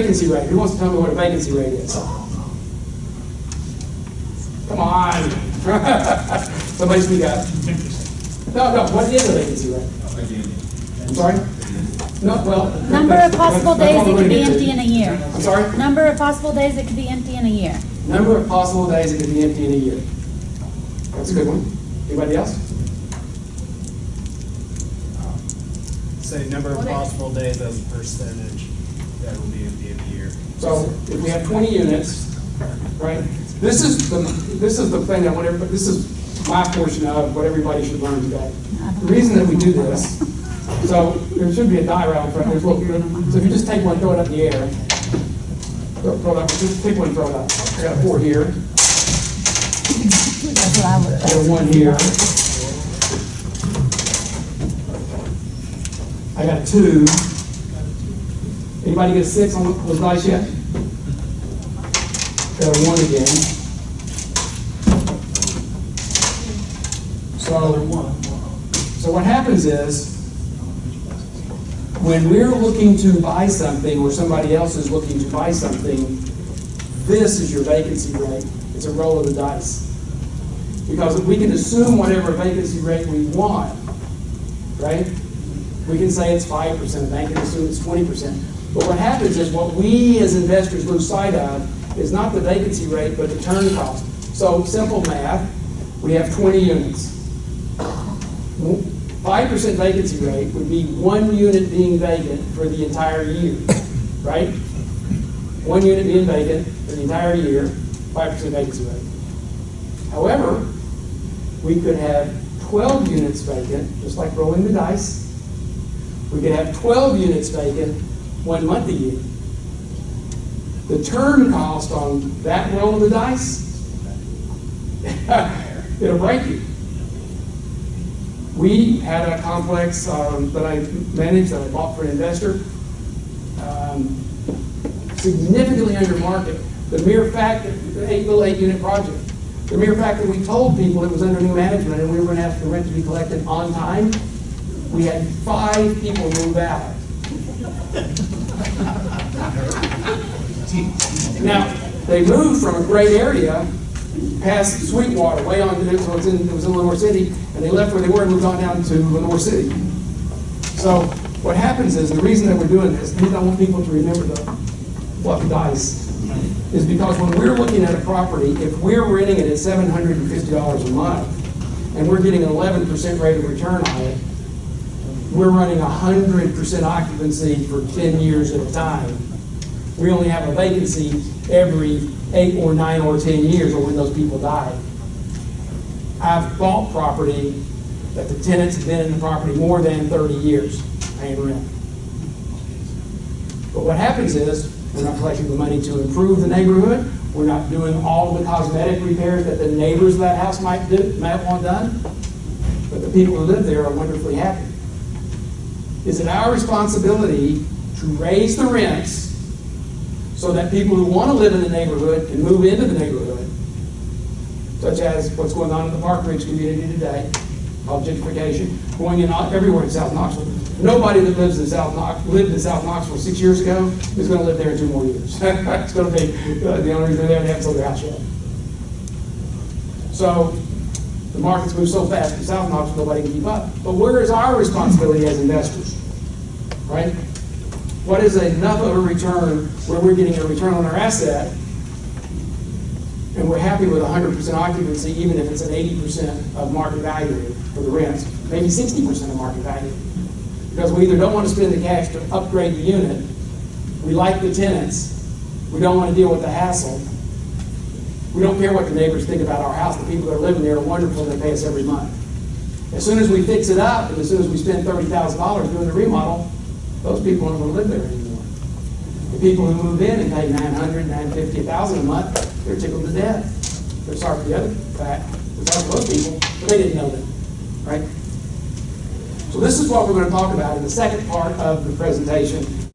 Vacancy rate, who wants to tell me what a vacancy rate is? Come on. Somebody speak up. No, no, what is a vacancy rate? I'm sorry? No, well. Number of possible that's days what it could be empty to. in a year. I'm sorry? Number of possible days it could be empty in a year. Number of possible days it could be empty in a year. That's a good one. Anybody else? Say number of possible days as a percentage that will be empty in a year. So if we have twenty units, right, this is the, this is the thing that whatever, this is my portion of what everybody should learn today. The reason that we do this, so there should be a diagram for there's little, so if you just take one, throw it up in the air. Throw throw it up, just take one, throw it up. I got four here. I got one here. I got two. Anybody get six on those dice yet? Got one again. So, so what happens is, when we're looking to buy something, or somebody else is looking to buy something, this is your vacancy rate. It's a roll of the dice. Because we can assume whatever vacancy rate we want, right? We can say it's five percent, a bank can assume it's twenty percent. But what happens is, what we as investors lose sight of is not the vacancy rate, but the turn cost. So, simple math, we have twenty units. Five percent vacancy rate would be one unit being vacant for the entire year, right? One unit being vacant for the entire year, five percent vacancy rate. However, we could have twelve units vacant, just like rolling the dice. We could have twelve units vacant one month a year. The turn cost on that roll of the dice, it'll break you. We had a complex um, that I managed, that I bought for an investor, um, significantly under market. The mere fact that, the eight, little eight unit project, the mere fact that we told people it was under new management and we were gonna ask the rent to be collected on time, we had five people move out. Now, they moved from a great area past Sweetwater, way on, it was in, it was in Lenoir City, and they left where they were and moved on down to Lenoir City. So what happens is, the reason that we're doing this, because I want people to remember the fluffy dice, is because when we're looking at a property, if we're renting it at seven hundred and fifty dollars a month, and we're getting an eleven percent rate of return on it, we're running hundred percent occupancy for ten years at a time. We only have a vacancy every eight or nine or ten years or when those people die. I've bought property that the tenants have been in the property more than thirty years paying rent. But what happens is, we're not collecting the money to improve the neighborhood, we're not doing all of the cosmetic repairs that the neighbors of that house might do, might want done, but the people who live there are wonderfully happy. Is it our responsibility to raise the rents so that people who want to live in the neighborhood can move into the neighborhood, such as what's going on in the Park Ridge community today, called gentrification, going in everywhere in South Knoxville. Nobody that lives in South Knox, lived in South Knoxville six years ago is going to live there in two more years. It's going to be, uh, the only reason they haven't sold their house yet. So, the market's moved so fast in South Knoxville, nobody can keep up. But where is our responsibility as investors? Right? What is enough of a return where we're getting a return on our asset and we're happy with hundred percent occupancy, even if it's an eighty percent of market value for the rents, maybe sixty percent of market value. Because we either don't want to spend the cash to upgrade the unit, we like the tenants, we don't want to deal with the hassle. We don't care what the neighbors think about our house, the people that are living there are wonderful, and they pay us every month. As soon as we fix it up, and as soon as we spend thirty thousand dollars doing the remodel, those people aren't gonna live there anymore. The people who move in and pay nine hundred, nine fifty, a thousand a month, they're tickled to death. They're sorry for the other fact, sorry for those people, but they didn't know that, right? So this is what we're gonna talk about in the second part of the presentation.